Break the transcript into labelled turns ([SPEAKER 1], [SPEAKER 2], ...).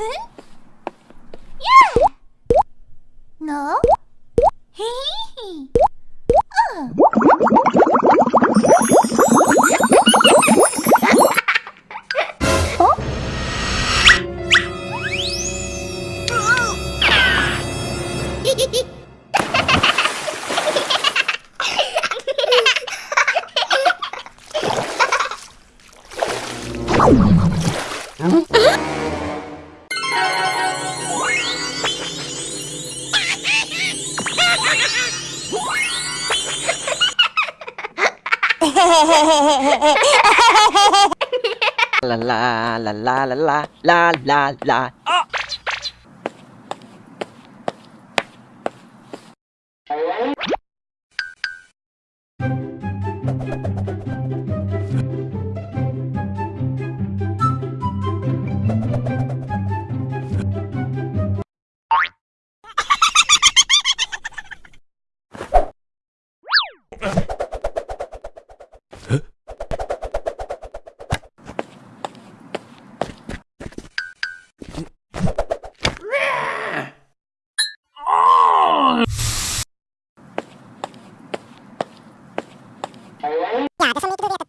[SPEAKER 1] what? 啦啦啦啦啦啦啦啦啦。Yeah, that's only to do